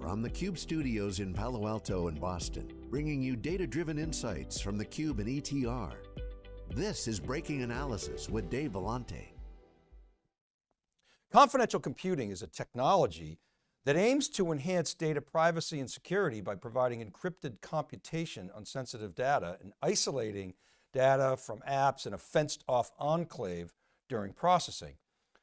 from the Cube studios in Palo Alto and Boston, bringing you data-driven insights from the Cube and ETR. This is Breaking Analysis with Dave Vellante. Confidential computing is a technology that aims to enhance data privacy and security by providing encrypted computation on sensitive data and isolating data from apps in a fenced off enclave during processing.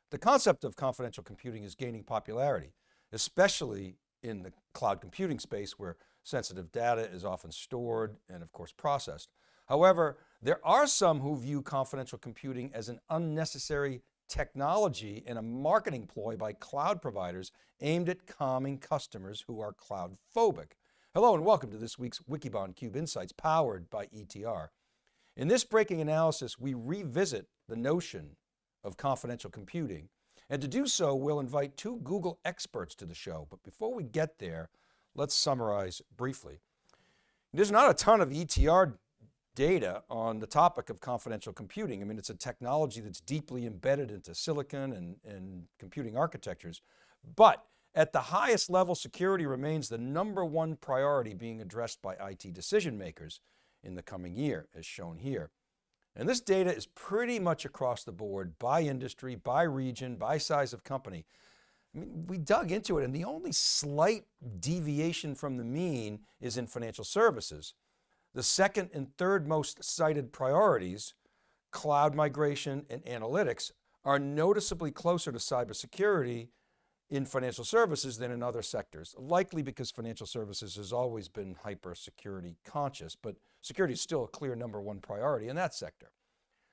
The concept of confidential computing is gaining popularity, especially in the cloud computing space where sensitive data is often stored and of course processed. However, there are some who view confidential computing as an unnecessary technology and a marketing ploy by cloud providers aimed at calming customers who are cloud phobic. Hello and welcome to this week's Wikibon Cube Insights powered by ETR. In this breaking analysis, we revisit the notion of confidential computing and to do so, we'll invite two Google experts to the show. But before we get there, let's summarize briefly. There's not a ton of ETR data on the topic of confidential computing. I mean, it's a technology that's deeply embedded into silicon and, and computing architectures. But at the highest level, security remains the number one priority being addressed by IT decision makers in the coming year, as shown here. And this data is pretty much across the board by industry, by region, by size of company. I mean, we dug into it and the only slight deviation from the mean is in financial services. The second and third most cited priorities, cloud migration and analytics, are noticeably closer to cybersecurity in financial services than in other sectors, likely because financial services has always been hyper security conscious, but security is still a clear number one priority in that sector.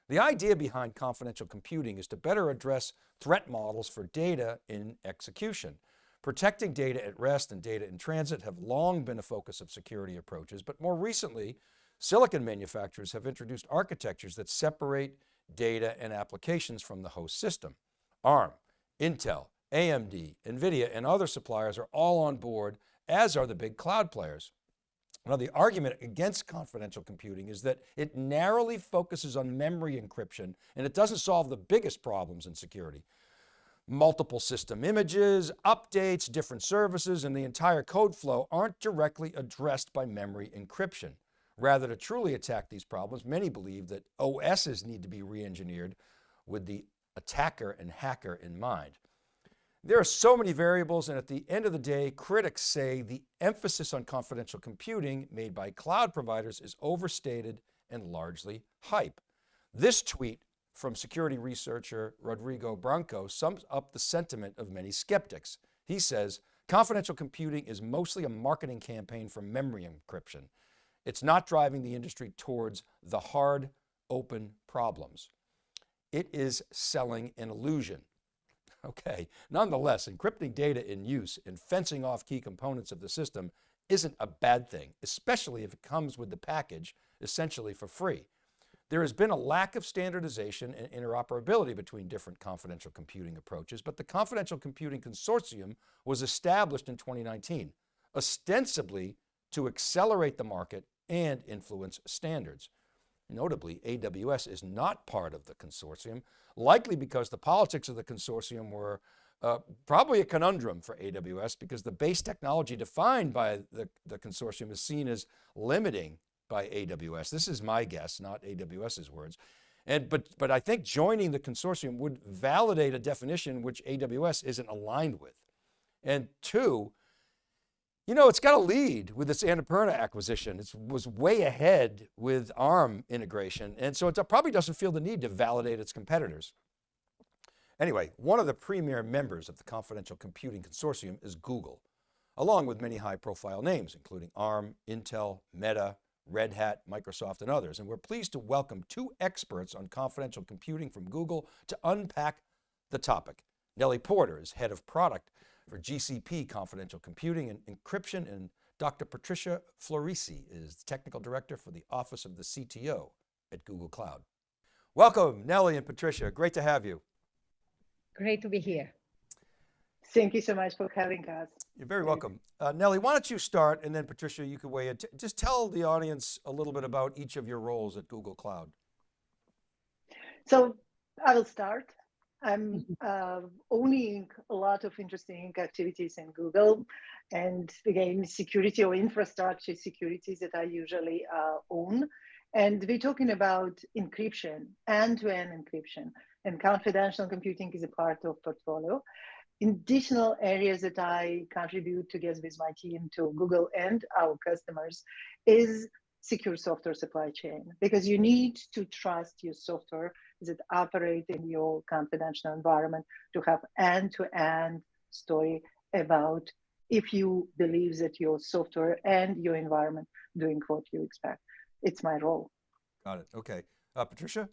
The idea behind confidential computing is to better address threat models for data in execution. Protecting data at rest and data in transit have long been a focus of security approaches, but more recently, silicon manufacturers have introduced architectures that separate data and applications from the host system. ARM, Intel, AMD, NVIDIA, and other suppliers are all on board, as are the big cloud players. Now the argument against confidential computing is that it narrowly focuses on memory encryption and it doesn't solve the biggest problems in security. Multiple system images, updates, different services, and the entire code flow aren't directly addressed by memory encryption. Rather to truly attack these problems, many believe that OSs need to be re-engineered with the attacker and hacker in mind. There are so many variables and at the end of the day, critics say the emphasis on confidential computing made by cloud providers is overstated and largely hype. This tweet from security researcher Rodrigo Branco sums up the sentiment of many skeptics. He says, confidential computing is mostly a marketing campaign for memory encryption. It's not driving the industry towards the hard, open problems. It is selling an illusion. Okay, nonetheless, encrypting data in use and fencing off key components of the system isn't a bad thing, especially if it comes with the package essentially for free. There has been a lack of standardization and interoperability between different confidential computing approaches, but the Confidential Computing Consortium was established in 2019, ostensibly to accelerate the market and influence standards. Notably, AWS is not part of the consortium, likely because the politics of the consortium were uh, probably a conundrum for AWS because the base technology defined by the, the consortium is seen as limiting by AWS. This is my guess, not AWS's words. And, but, but I think joining the consortium would validate a definition which AWS isn't aligned with. And two, you know, it's got a lead with this Annapurna acquisition. It was way ahead with ARM integration. And so it probably doesn't feel the need to validate its competitors. Anyway, one of the premier members of the Confidential Computing Consortium is Google, along with many high profile names, including ARM, Intel, Meta, Red Hat, Microsoft, and others. And we're pleased to welcome two experts on confidential computing from Google to unpack the topic. Nelly Porter is head of product for GCP Confidential Computing and Encryption, and Dr. Patricia Florissi is the Technical Director for the Office of the CTO at Google Cloud. Welcome, Nelly and Patricia, great to have you. Great to be here. Thank you so much for having us. You're very welcome. Uh, Nelly, why don't you start and then Patricia, you can weigh in. Just tell the audience a little bit about each of your roles at Google Cloud. So I will start. I'm uh, owning a lot of interesting activities in Google. and again, security or infrastructure securities that I usually uh, own. And we're talking about encryption, end-to-end encryption, and confidential computing is a part of portfolio. Additional areas that I contribute together with my team to Google and our customers is secure software supply chain because you need to trust your software that operate in your confidential environment to have end-to-end story about if you believe that your software and your environment doing what you expect. It's my role. Got it, okay. Uh, Patricia?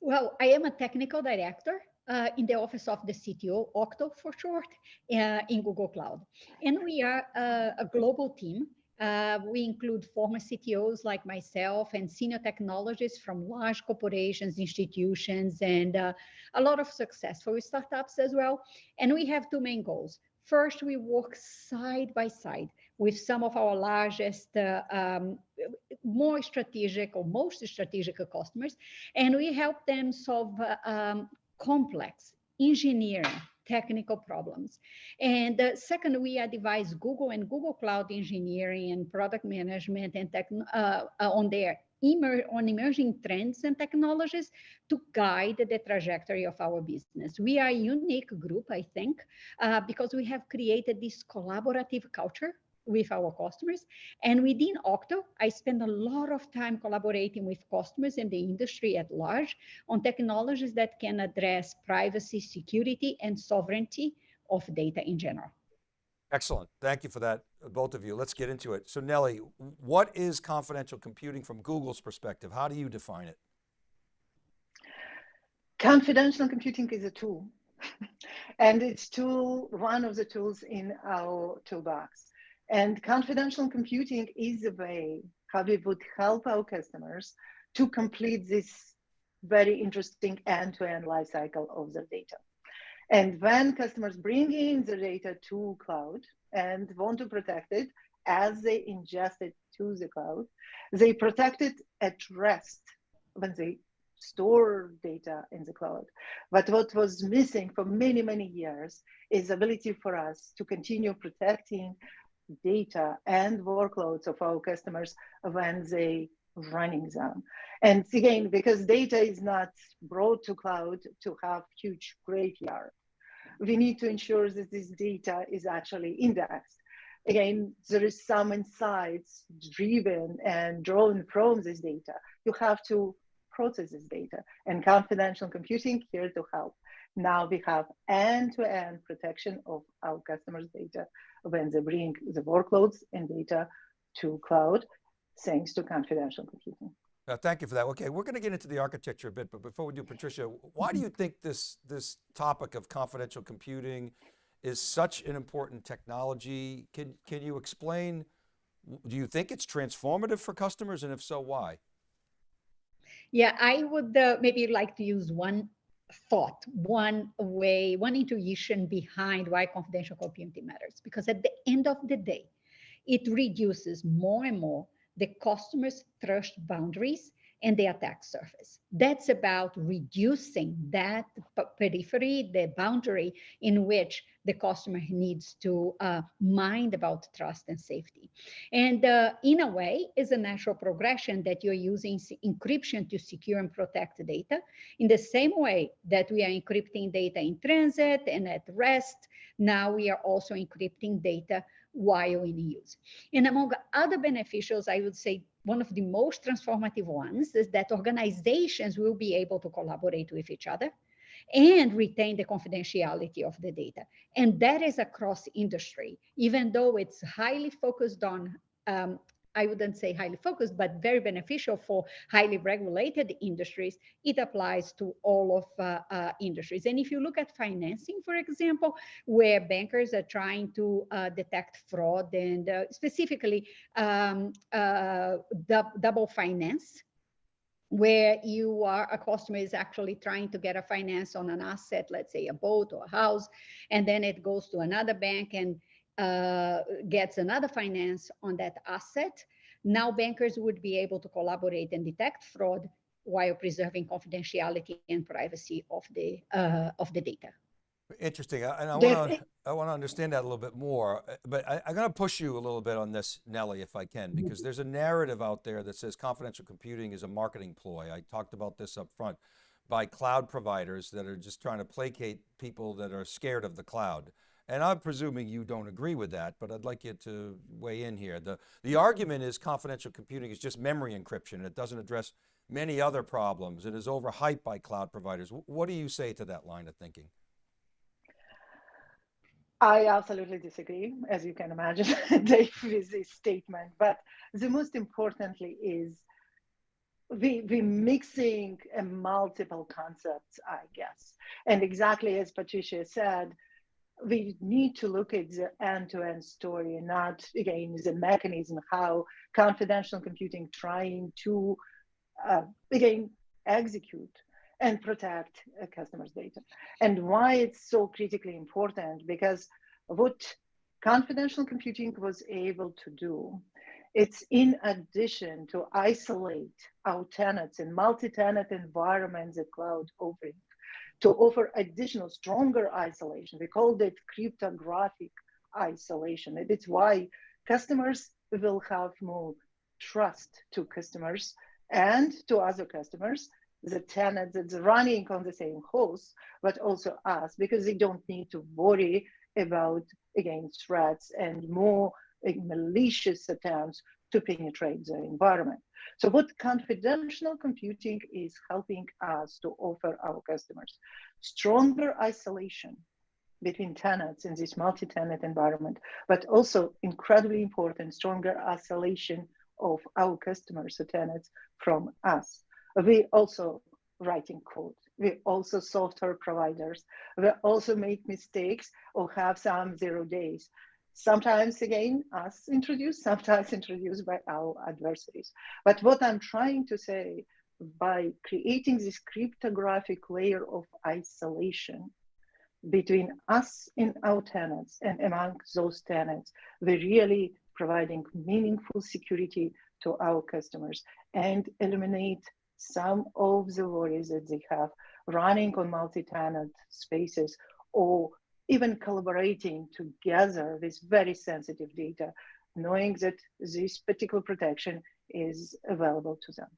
Well, I am a technical director uh, in the office of the CTO, Octo for short, uh, in Google Cloud. And we are uh, a global team. Uh, we include former CTOs like myself and senior technologists from large corporations, institutions, and uh, a lot of successful startups as well. And we have two main goals. First, we work side by side with some of our largest, uh, um, more strategic or most strategic customers, and we help them solve uh, um, complex engineering technical problems. And uh, second, we advise Google and Google Cloud Engineering and product management and tech, uh, uh, on their emer on emerging trends and technologies to guide the trajectory of our business. We are a unique group, I think, uh, because we have created this collaborative culture with our customers. And within Octo, I spend a lot of time collaborating with customers and the industry at large on technologies that can address privacy, security, and sovereignty of data in general. Excellent. Thank you for that, both of you. Let's get into it. So Nelly, what is confidential computing from Google's perspective? How do you define it? Confidential computing is a tool. and it's tool one of the tools in our toolbox. And confidential computing is a way how we would help our customers to complete this very interesting end-to-end -end life cycle of their data. And when customers bring in the data to cloud and want to protect it as they ingest it to the cloud, they protect it at rest when they store data in the cloud. But what was missing for many, many years is ability for us to continue protecting data and workloads of our customers when they running them. And again, because data is not brought to cloud to have huge graveyard, we need to ensure that this data is actually indexed. Again, there is some insights driven and drawn from this data. You have to process this data and confidential computing here to help. Now we have end-to-end protection of our customers' data when they bring the workloads and data to cloud, thanks to confidential computing. Uh, thank you for that. Okay, we're going to get into the architecture a bit, but before we do, Patricia, why do you think this, this topic of confidential computing is such an important technology? Can, can you explain, do you think it's transformative for customers and if so, why? Yeah, I would uh, maybe like to use one thought, one way, one intuition behind why confidential computing matters. Because at the end of the day, it reduces more and more the customer's trust boundaries and the attack surface. That's about reducing that periphery, the boundary in which the customer needs to uh, mind about trust and safety. And uh, in a way, is a natural progression that you're using encryption to secure and protect data. In the same way that we are encrypting data in transit and at rest, now we are also encrypting data while in use. And among other beneficials, I would say one of the most transformative ones is that organizations will be able to collaborate with each other and retain the confidentiality of the data. And that is across industry, even though it's highly focused on um, I wouldn't say highly focused, but very beneficial for highly regulated industries. It applies to all of uh, uh, industries. And if you look at financing, for example, where bankers are trying to uh, detect fraud and uh, specifically um, uh, double finance, where you are a customer is actually trying to get a finance on an asset, let's say a boat or a house, and then it goes to another bank and uh, gets another finance on that asset, now bankers would be able to collaborate and detect fraud while preserving confidentiality and privacy of the uh, of the data. Interesting, and I want to I want to understand that a little bit more, but I, am going to push you a little bit on this, Nelly, if I can, Mm-hmm. because there's a narrative out there that says confidential computing is a marketing ploy. I talked about this up front by cloud providers that are just trying to placate people that are scared of the cloud. And I'm presuming you don't agree with that, but I'd like you to weigh in here. The, the argument is confidential computing is just memory encryption. It doesn't address many other problems. It is overhyped by cloud providers. What do you say to that line of thinking? I absolutely disagree, as you can imagine, Dave, with this statement. But the most importantly is we we mixing multiple concepts, I guess. And exactly as Patricia said, we need to look at the end-to-end story, and not again the mechanism how confidential computing trying to uh, again execute and protect a customer's data. And why it's so critically important, because what confidential computing was able to do, it's in addition to isolate our tenants in multi-tenant environments that cloud offering, to offer additional stronger isolation. We called it cryptographic isolation. And it's why customers will have more trust to customers and to other customers the tenant that's running on the same host, but also us, because they don't need to worry about, again, threats and more malicious attempts to penetrate the environment. So what confidential computing is helping us to offer our customers, stronger isolation between tenants in this multi-tenant environment, but also incredibly important, stronger isolation of our customers, the tenants, from us we also writing code. We also software providers. We also make mistakes or have some zero days. Sometimes again, us introduced, sometimes introduced by our adversaries. But what I'm trying to say by creating this cryptographic layer of isolation between us and our tenants and among those tenants, we're really providing meaningful security to our customers and eliminate some of the worries that they have running on multi-tenant spaces or even collaborating together with very sensitive data, knowing that this particular protection is available to them.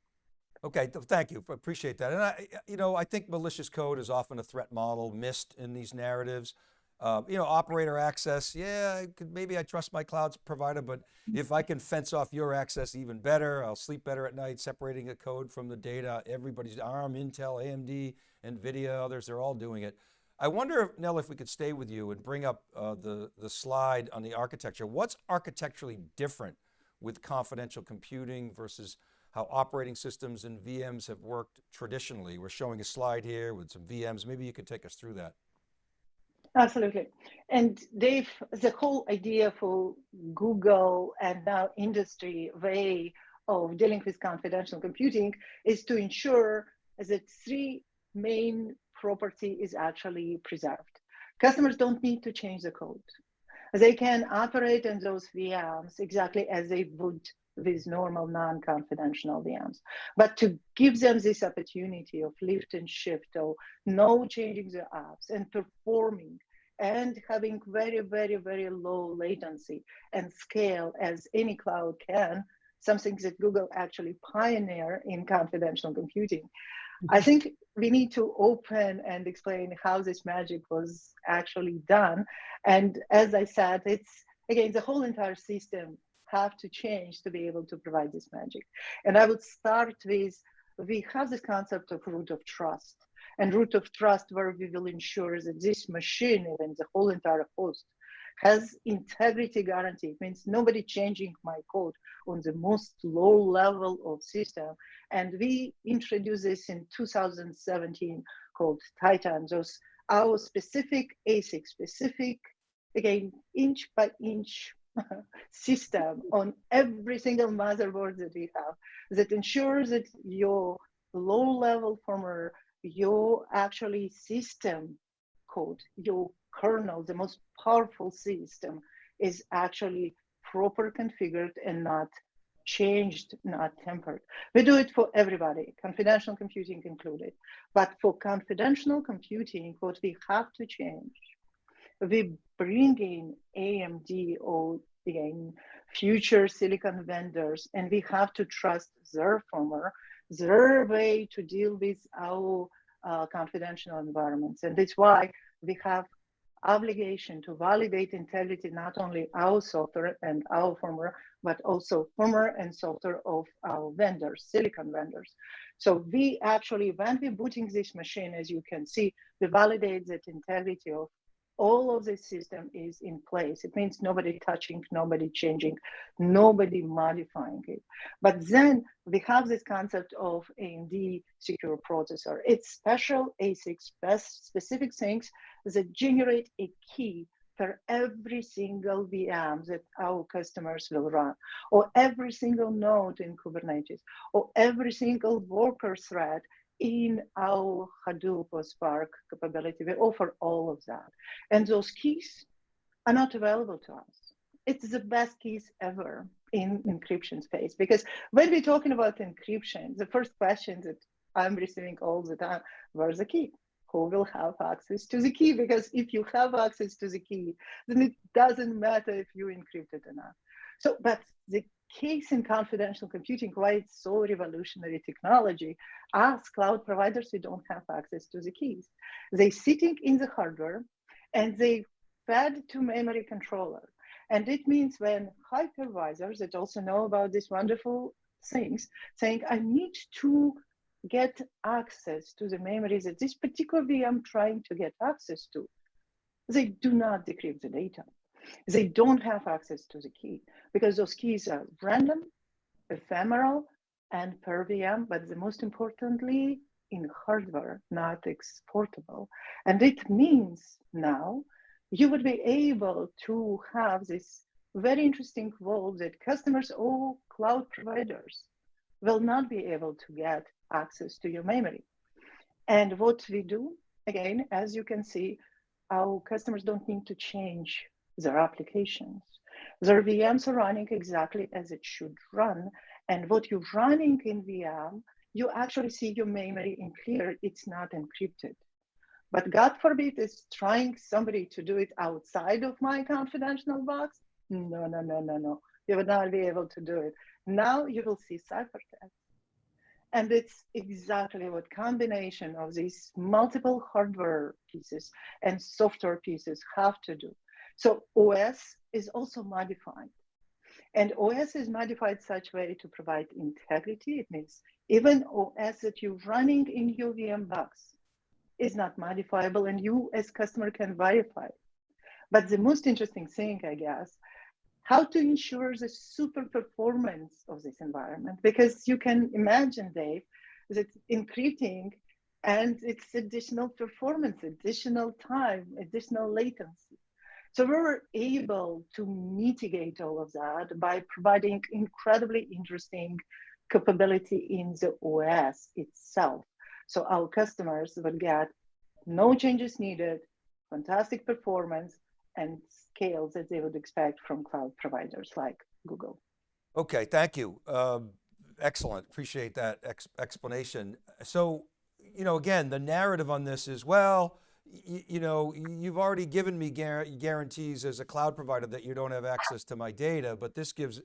Okay, thank you, appreciate that. And I, you know, I think malicious code is often a threat model missed in these narratives. Uh, you know, operator access, yeah, I could, maybe I trust my cloud provider, but if I can fence off your access even better, I'll sleep better at night, separating the code from the data. Everybody's ARM, Intel, AMD, NVIDIA, others, they're all doing it. I wonder, Nell, if we could stay with you and bring up uh, the, the slide on the architecture. What's architecturally different with confidential computing versus how operating systems and VMs have worked traditionally? We're showing a slide here with some VMs. Maybe you could take us through that. Absolutely. And Dave, the whole idea for Google and now industry way of dealing with confidential computing is to ensure that three main property is actually preserved. Customers don't need to change the code. They can operate in those VMs exactly as they would with normal non-confidential VMs. But to give them this opportunity of lift and shift or no changing the apps and performing and having very, very, very low latency and scale as any cloud can, something that Google actually pioneer in confidential computing. I mm-hmm. think we need to open and explain how this magic was actually done. And as I said, it's again, the whole entire system have to change to be able to provide this magic. And I would start with, we have this concept of root of trust and root of trust where we will ensure that this machine, and the whole entire host, has integrity guarantee. It means nobody changing my code on the most low level of system. And we introduced this in 2017 called Titan. Those our specific ASIC, specific, again, inch by inch system on every single motherboard that we have that ensures that your low level firmware, your actually system code, your kernel, the most powerful system is actually proper configured and not changed, not tempered. We do it for everybody, confidential computing included. But for confidential computing, what we have to change, we bring in AMD or again, future silicon vendors, and we have to trust their firmware, their way to deal with our uh, confidential environments. And that's why we have obligation to validate integrity, not only our software and our firmware, but also firmware and software of our vendors, silicon vendors. So we actually, when we're booting this machine, as you can see, we validate that integrity of all of the system is in place. It means nobody touching, nobody changing, nobody modifying it. But then we have this concept of AMD secure processor. It's special ASICs, specific things that generate a key for every single VM that our customers will run, or every single node in Kubernetes, or every single worker thread in our Hadoop or Spark capability. We offer all of that. And those keys are not available to us. It's the best keys ever in encryption space because when we're talking about encryption, the first question that I'm receiving all the time, where's the key? Who will have access to the key? Because if you have access to the key, then it doesn't matter if you encrypt it or not. So, but the case in confidential computing, why it's so revolutionary technology, as cloud providers, we don't have access to the keys. They sitting in the hardware and they fed to memory controller. And it means when hypervisors that also know about these wonderful things, saying, I need to get access to the memories that this particular VM trying to get access to, they do not decrypt the data they don't have access to the key because those keys are random, ephemeral, and per VM, but the most importantly, in hardware, not exportable. And it means now you would be able to have this very interesting world that customers or cloud providers will not be able to get access to your memory. And what we do, again, as you can see, our customers don't need to change their applications. Their VMs are running exactly as it should run. And what you're running in VM, you actually see your memory in clear, it's not encrypted. But God forbid is trying somebody to do it outside of my confidential box. No, no, no, no, no. You will not be able to do it. Now you will see ciphertext. And it's exactly what combination of these multiple hardware pieces and software pieces have to do. So OS is also modified. And OS is modified such way to provide integrity. It means even OS that you're running in your VM box is not modifiable and you as customer can verify. But the most interesting thing, I guess, how to ensure the super performance of this environment. Because you can imagine, Dave, that encrypting and it's additional performance, additional time, additional latency. So we were able to mitigate all of that by providing incredibly interesting capability in the OS itself. So our customers would get no changes needed, fantastic performance, and scales that they would expect from cloud providers like Google. Okay, thank you. Um, excellent, appreciate that ex explanation. So, you know, again, the narrative on this is, well, you know, you've already given me guarantees as a cloud provider that you don't have access to my data, but this gives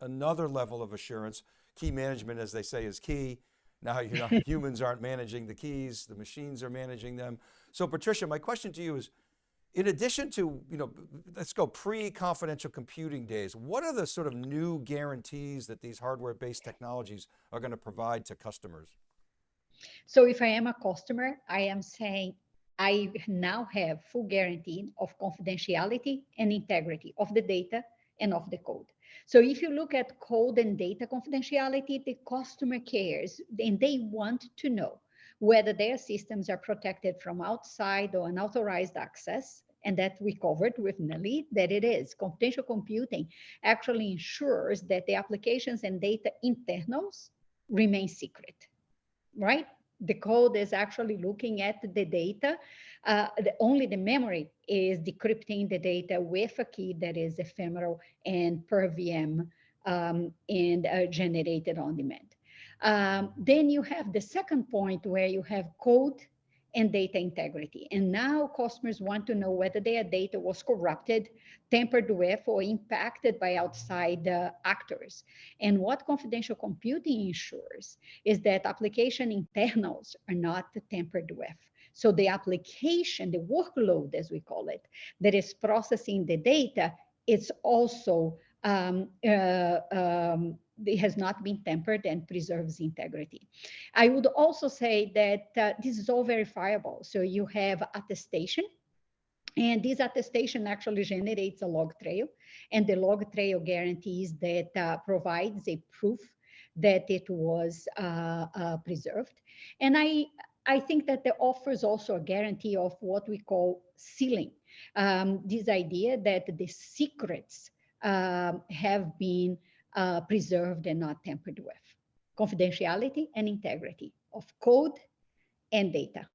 another level of assurance. Key management, as they say, is key. Now, you know, humans aren't managing the keys, the machines are managing them. So Patricia, my question to you is, in addition to, you know, let's go pre-confidential computing days, what are the sort of new guarantees that these hardware-based technologies are going to provide to customers? So if I am a customer, I am saying I now have full guarantee of confidentiality and integrity of the data and of the code. So if you look at code and data confidentiality, the customer cares and they want to know whether their systems are protected from outside or unauthorized access. And that we covered with Nelly, that it is. Confidential computing actually ensures that the applications and data internals remain secret, right? The code is actually looking at the data. Uh, the, only the memory is decrypting the data with a key that is ephemeral and per VM um, and uh, generated on demand. Um, then you have the second point where you have code and data integrity. And now customers want to know whether their data was corrupted, tampered with, or impacted by outside uh, actors. And what confidential computing ensures is that application internals are not tampered with. So the application, the workload, as we call it, that is processing the data, it's also um, uh, um, it has not been tempered and preserves integrity. I would also say that uh, this is all verifiable. So you have attestation, and this attestation actually generates a log trail, and the log trail guarantees that uh, provides a proof that it was uh, uh preserved. And I, I think that the offers also a guarantee of what we call sealing. Um, this idea that the secrets um, have been uh, preserved and not tampered with. Confidentiality and integrity of code and data.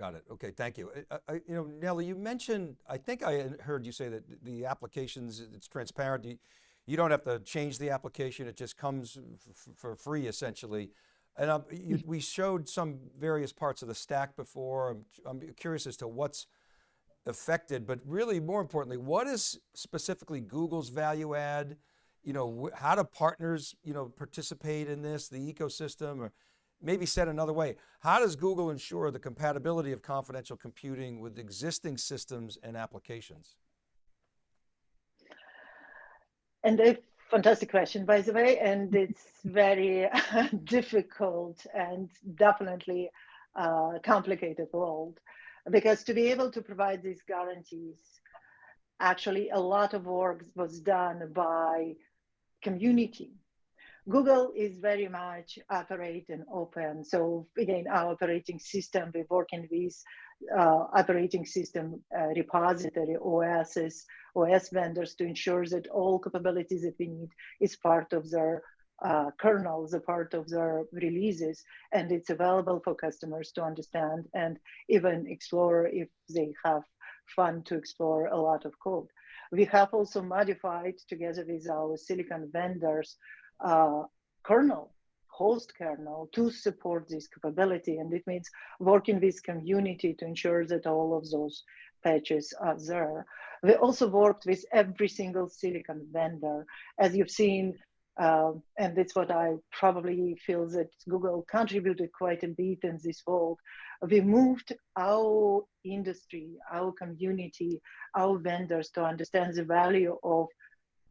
Got it. Okay, thank you. I, I, you know, Nelly, you mentioned, I think I heard you say that the applications, it's transparent. You, you don't have to change the application. It just comes for free essentially. And um, you, we showed some various parts of the stack before. I'm, I'm curious as to what's affected, but really more importantly, what is specifically Google's value add? You know, how do partners, you know, participate in this, the ecosystem, or maybe said another way, how does Google ensure the compatibility of confidential computing with existing systems and applications? And a fantastic question, by the way, and it's very difficult and definitely uh, complicated world because to be able to provide these guarantees, actually a lot of work was done by community. Google is very much operate and open. So again, our operating system, we're working with uh, operating system uh, repository, OSs, OS vendors to ensure that all capabilities that we need is part of their uh, kernels, a part of their releases, and it's available for customers to understand and even explore if they have fun to explore a lot of code. We have also modified together with our silicon vendors uh, kernel, host kernel to support this capability. And it means working with community to ensure that all of those patches are there. We also worked with every single silicon vendor. As you've seen, um, and that's what I probably feel that Google contributed quite a bit in this world. We moved our industry, our community, our vendors to understand the value of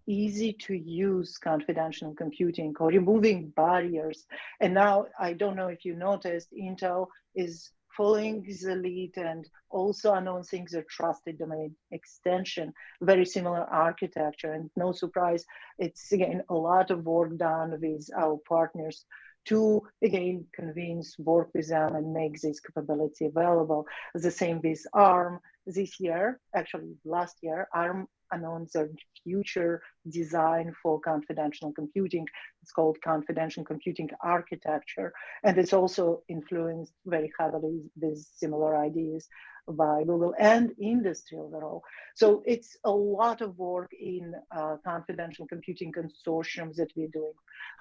easy to use confidential computing or removing barriers. And now I don't know if you noticed, Intel is following the lead and also announcing the trusted domain extension, very similar architecture. And no surprise, it's again a lot of work done with our partners to again convince, work with them and make this capability available. The same with ARM this year, actually last year, ARM announced a future design for confidential computing. It's called confidential computing architecture. And it's also influenced very heavily with similar ideas by Google and industry overall. So it's a lot of work in uh, confidential computing consortiums that we're doing.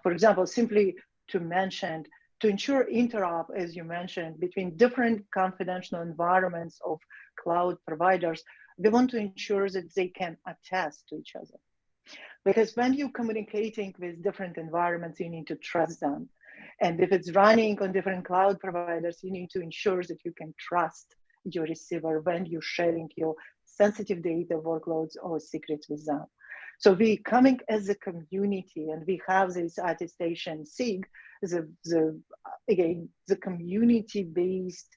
For example, simply to mention, to ensure interop, as you mentioned, between different confidential environments of cloud providers, we want to ensure that they can attest to each other. Because when you're communicating with different environments, you need to trust them. And if it's running on different cloud providers, you need to ensure that you can trust your receiver when you're sharing your sensitive data workloads or secrets with them. So we coming as a community and we have this attestation SIG, the, the again, the community-based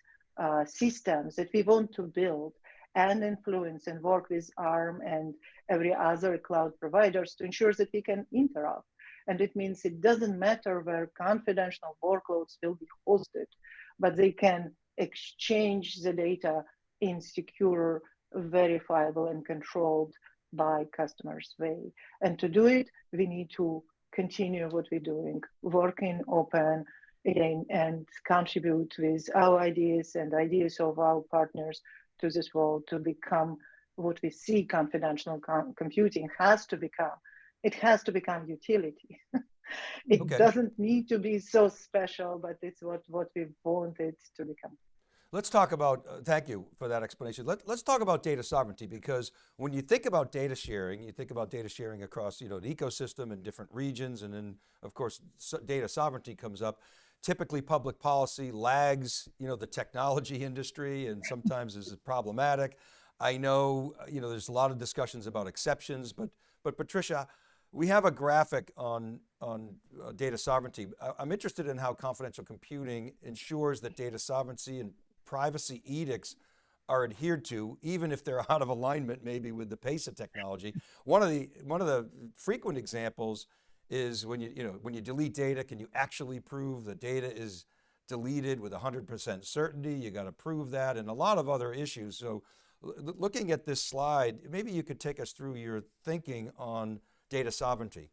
uh, systems that we want to build and influence and work with ARM and every other cloud providers to ensure that we can interop. And it means it doesn't matter where confidential workloads will be hosted, but they can exchange the data in secure, verifiable, and controlled by customers way. And to do it, we need to continue what we're doing, working open again, and contribute with our ideas and ideas of our partners to this world to become what we see confidential com computing has to become it has to become utility. it okay. doesn't need to be so special, but it's what, what we want it to become. Let's talk about, uh, thank you for that explanation. Let, us talk about data sovereignty because when you think about data sharing, you think about data sharing across you know, the ecosystem in different regions and then of course so data sovereignty comes up. Typically public policy lags you know, the technology industry and sometimes is problematic. I know, you know there's a lot of discussions about exceptions, but, but Patricia, we have a graphic on, on uh, data sovereignty. I'm interested in how confidential computing ensures that data sovereignty and privacy edicts are adhered to, even if they're out of alignment maybe with the pace of technology. One of the, one of the frequent examples is when you, you know, when you delete data, can you actually prove the data is deleted with 100% certainty? You got to prove that and a lot of other issues. So looking at this slide, maybe you could take us through your thinking on data sovereignty.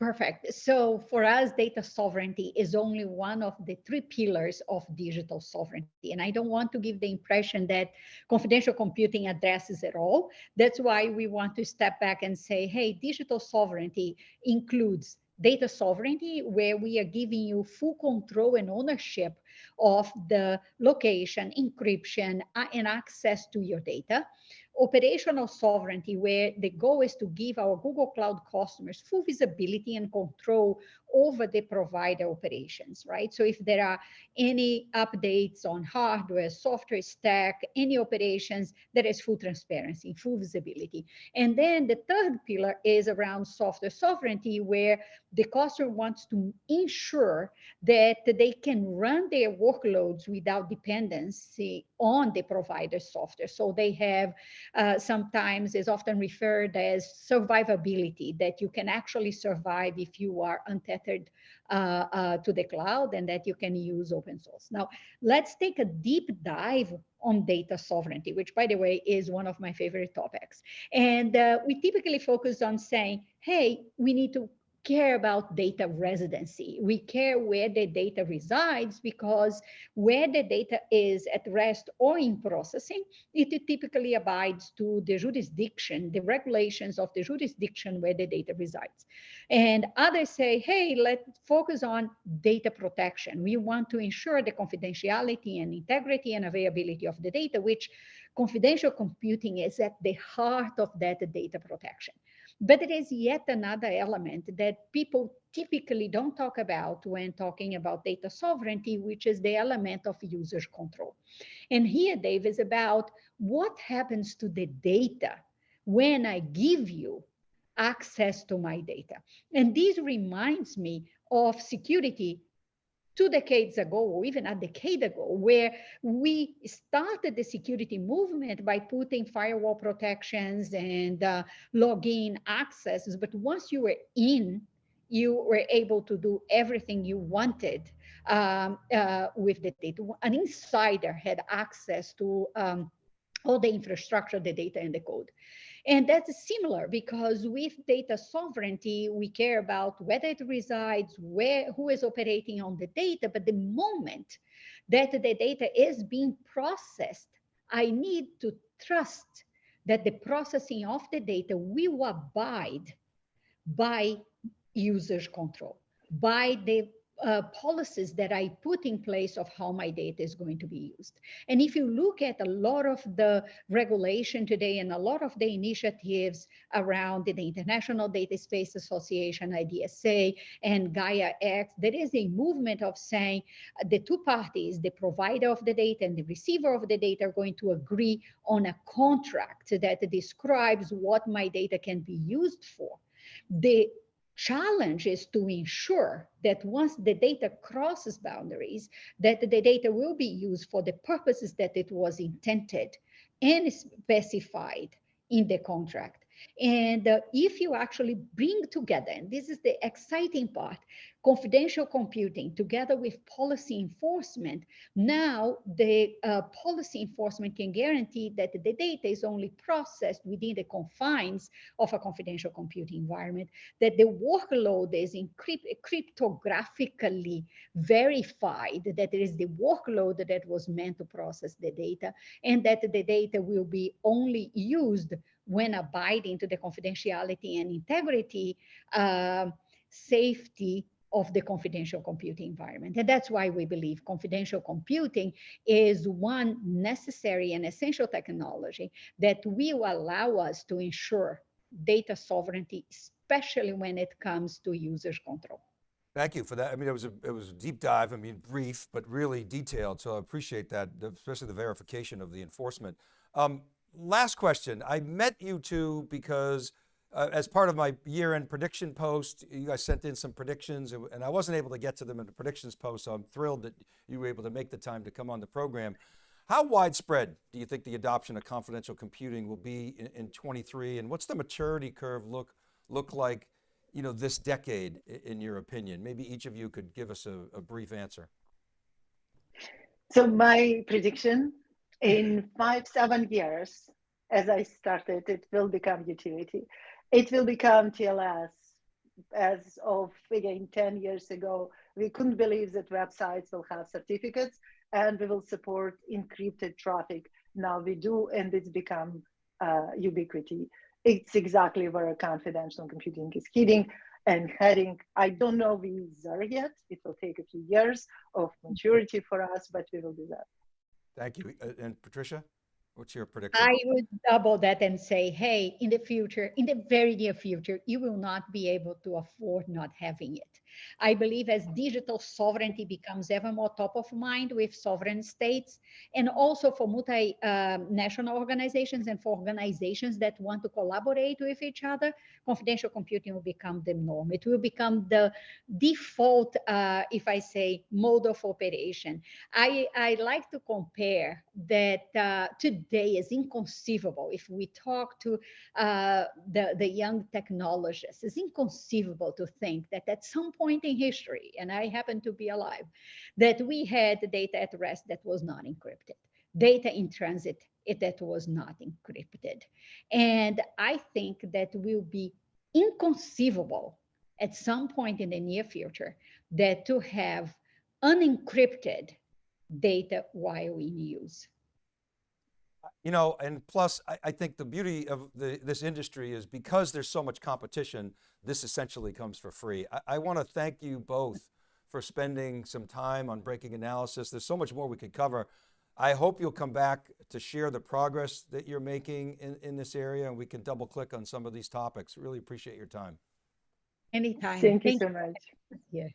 Perfect. So for us, data sovereignty is only one of the three pillars of digital sovereignty. And I don't want to give the impression that confidential computing addresses it all. That's why we want to step back and say, hey, digital sovereignty includes data sovereignty, where we are giving you full control and ownership of the location, encryption, and access to your data operational sovereignty, where the goal is to give our Google Cloud customers full visibility and control over the provider operations, right? So if there are any updates on hardware, software stack, any operations, there is full transparency, full visibility. And then the third pillar is around software sovereignty, where the customer wants to ensure that they can run their workloads without dependency on the provider software. So they have uh, sometimes is often referred as survivability, that you can actually survive if you are untethered uh, uh, to the cloud and that you can use open source. Now, let's take a deep dive on data sovereignty, which by the way, is one of my favorite topics. And uh, we typically focus on saying, hey, we need to care about data residency. We care where the data resides because where the data is at rest or in processing, it typically abides to the jurisdiction, the regulations of the jurisdiction where the data resides. And others say, hey, let's focus on data protection. We want to ensure the confidentiality and integrity and availability of the data, which confidential computing is at the heart of that data protection. But there is yet another element that people typically don't talk about when talking about data sovereignty, which is the element of user control. And here, Dave, is about what happens to the data when I give you access to my data. And this reminds me of security two decades ago, or even a decade ago, where we started the security movement by putting firewall protections and uh, login accesses. But once you were in, you were able to do everything you wanted um, uh, with the data. An insider had access to um, all the infrastructure, the data, and the code. And that's similar because with data sovereignty, we care about whether it resides, where, who is operating on the data, but the moment that the data is being processed, I need to trust that the processing of the data will abide by users control, by the uh, policies that I put in place of how my data is going to be used. And if you look at a lot of the regulation today and a lot of the initiatives around the International Data Space Association, IDSA, and Gaia X, there is a movement of saying the two parties, the provider of the data and the receiver of the data are going to agree on a contract that describes what my data can be used for. The challenge is to ensure that once the data crosses boundaries, that the data will be used for the purposes that it was intended and specified in the contract. And uh, if you actually bring together, and this is the exciting part, confidential computing together with policy enforcement, now the uh, policy enforcement can guarantee that the data is only processed within the confines of a confidential computing environment, that the workload is encrypt cryptographically verified, that it is the workload that was meant to process the data, and that the data will be only used when abiding to the confidentiality and integrity, uh, safety of the confidential computing environment. And that's why we believe confidential computing is one necessary and essential technology that will allow us to ensure data sovereignty, especially when it comes to users control. Thank you for that. I mean, it was a, it was a deep dive. I mean, brief, but really detailed. So I appreciate that, especially the verification of the enforcement. Um, last question. I met you two because uh, as part of my year-end prediction post, you guys sent in some predictions and I wasn't able to get to them in the predictions post. So I'm thrilled that you were able to make the time to come on the program. How widespread do you think the adoption of confidential computing will be in, in 23 and what's the maturity curve look, look like you know, this decade in your opinion? Maybe each of you could give us a, a brief answer. So my prediction in five, seven years, as I started, it will become utility it will become TLS. As of again 10 years ago, we couldn't believe that websites will have certificates and we will support encrypted traffic. Now we do, and it's become uh, ubiquity. It's exactly where confidential computing is heading and heading. I don't know we are yet. It will take a few years of maturity for us, but we will do that. Thank you. Uh, and Patricia? What's your prediction? I would double that and say, hey, in the future, in the very near future, you will not be able to afford not having it. I believe as digital sovereignty becomes ever more top of mind with sovereign states, and also for multinational um, organizations and for organizations that want to collaborate with each other, confidential computing will become the norm. It will become the default, uh, if I say, mode of operation. I, I like to compare that uh, today is inconceivable. If we talk to uh, the, the young technologists, it's inconceivable to think that at some point point in history, and I happen to be alive, that we had data at rest that was not encrypted, data in transit that was not encrypted. And I think that will be inconceivable at some point in the near future that to have unencrypted data while in use. You know, and plus I, I think the beauty of the, this industry is because there's so much competition, this essentially comes for free. I, I want to thank you both for spending some time on breaking analysis. There's so much more we could cover. I hope you'll come back to share the progress that you're making in, in this area and we can double click on some of these topics. Really appreciate your time. Anytime. Thank, Thank you so much. Yeah.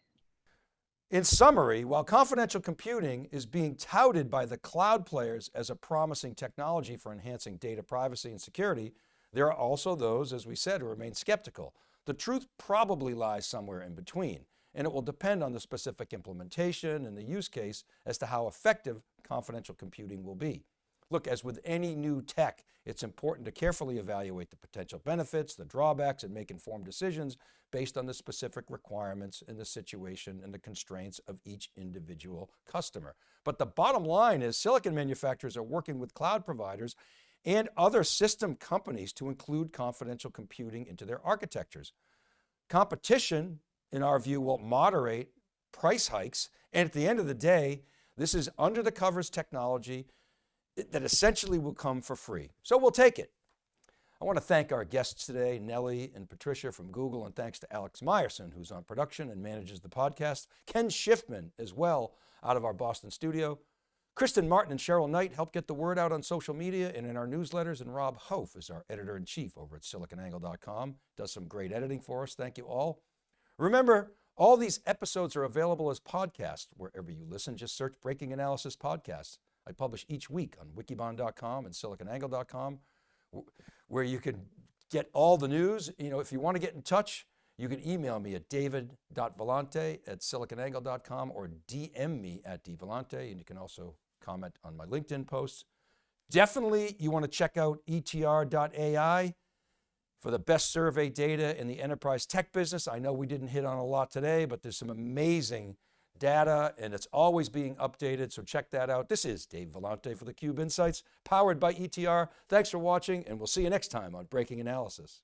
In summary, while confidential computing is being touted by the cloud players as a promising technology for enhancing data privacy and security, there are also those, as we said, who remain skeptical. The truth probably lies somewhere in between, and it will depend on the specific implementation and the use case as to how effective confidential computing will be. Look, as with any new tech, it's important to carefully evaluate the potential benefits, the drawbacks, and make informed decisions based on the specific requirements and the situation and the constraints of each individual customer. But the bottom line is silicon manufacturers are working with cloud providers and other system companies to include confidential computing into their architectures. Competition, in our view, will moderate price hikes. And at the end of the day, this is under the covers technology that essentially will come for free. So we'll take it. I want to thank our guests today, Nelly and Patricia from Google, and thanks to Alex Myerson, who's on production and manages the podcast, Ken Schiffman as well out of our Boston studio. Kristen Martin and Cheryl Knight help get the word out on social media and in our newsletters, and Rob Hof is our editor-in-chief over at siliconangle.com, does some great editing for us. Thank you all. Remember, all these episodes are available as podcasts wherever you listen. Just search Breaking Analysis Podcasts. I publish each week on wikibon.com and siliconangle.com where you can get all the news. You know, if you want to get in touch, you can email me at david.vellante at siliconangle.com or DM me at dvellante. And you can also comment on my LinkedIn posts. Definitely you want to check out etr.ai for the best survey data in the enterprise tech business. I know we didn't hit on a lot today, but there's some amazing data and it's always being updated. So check that out. This is Dave Vellante for theCUBE Insights powered by ETR. Thanks for watching and we'll see you next time on Breaking Analysis.